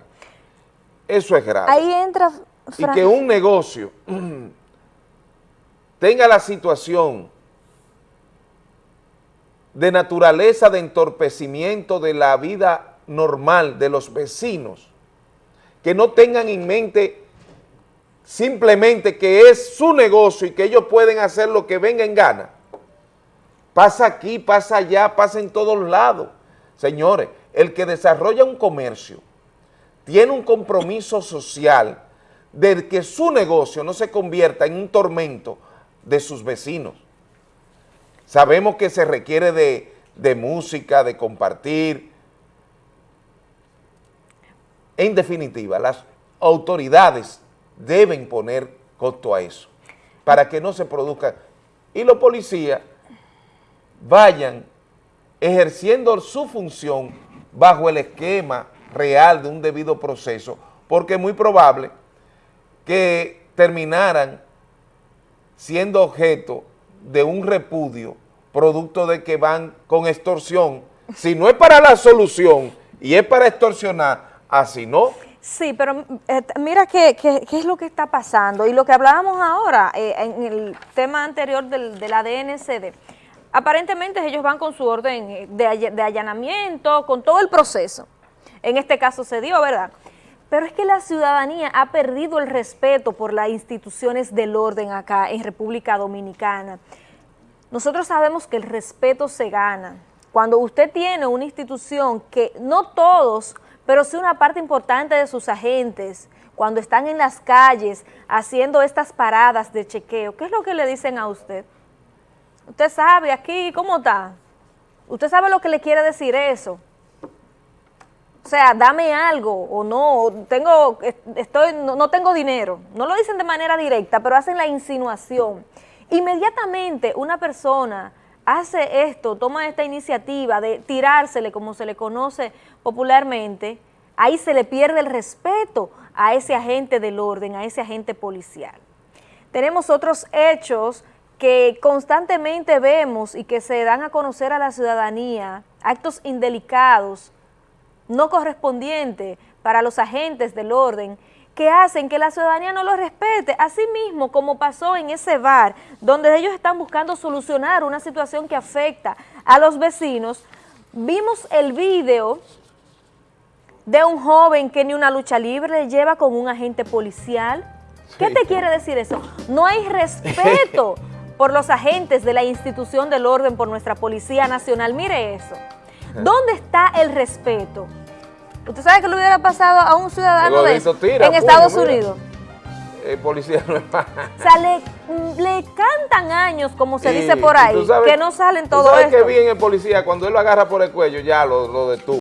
Eso es grave. Ahí entra... y que un negocio tenga la situación de naturaleza de entorpecimiento de la vida normal de los vecinos, que no tengan en mente simplemente que es su negocio y que ellos pueden hacer lo que venga en gana. Pasa aquí, pasa allá, pasa en todos lados. Señores, el que desarrolla un comercio tiene un compromiso social de que su negocio no se convierta en un tormento de sus vecinos. Sabemos que se requiere de, de música, de compartir. En definitiva, las autoridades deben poner costo a eso para que no se produzca. Y los policías vayan ejerciendo su función bajo el esquema real de un debido proceso, porque es muy probable que terminaran siendo objeto de un repudio producto de que van con extorsión, si no es para la solución y es para extorsionar, así no. Sí, pero eh, mira qué, qué- es lo que está pasando y lo que hablábamos ahora eh, en el tema anterior del, de la DNCD. Aparentemente ellos van con su orden eh, de allanamiento, con todo el proceso. En este caso se dio, ¿verdad? Pero es que la ciudadanía ha perdido el respeto por las instituciones del orden acá en República Dominicana. Nosotros sabemos que el respeto se gana. Cuando usted tiene una institución que no todos, pero sí una parte importante de sus agentes, cuando están en las calles haciendo estas paradas de chequeo, ¿qué es lo que le dicen a usted? Usted sabe aquí, ¿cómo está? Usted sabe lo que le quiere decir eso. O sea, dame algo o no, tengo, estoy, no, no tengo dinero. No lo dicen de manera directa, pero hacen la insinuación. Inmediatamente una persona hace esto, toma esta iniciativa de tirársele, como se le conoce popularmente, ahí se le pierde el respeto a ese agente del orden, a ese agente policial. Tenemos otros hechos que constantemente vemos y que se dan a conocer a la ciudadanía, actos indelicados, no correspondientes para los agentes del orden, que hacen que la ciudadanía no lo respete. Así mismo como pasó en ese bar, donde ellos están buscando solucionar una situación que afecta a los vecinos, vimos el video de un joven que ni una lucha libre le lleva con un agente policial. ¿Qué te quiere decir eso? No hay respeto por los agentes de la institución del orden, por nuestra Policía Nacional. Mire eso. ¿Dónde está el respeto? ¿Usted sabe que le hubiera pasado a un ciudadano de eso tira, en puño, Estados mira. Unidos? El policía no es más. O sea, le, le cantan años, como se Y- dice por ahí, sabes- que no salen todo sabes esto. que bien el policía, cuando él lo agarra por el cuello, ya lo, lo detuvo.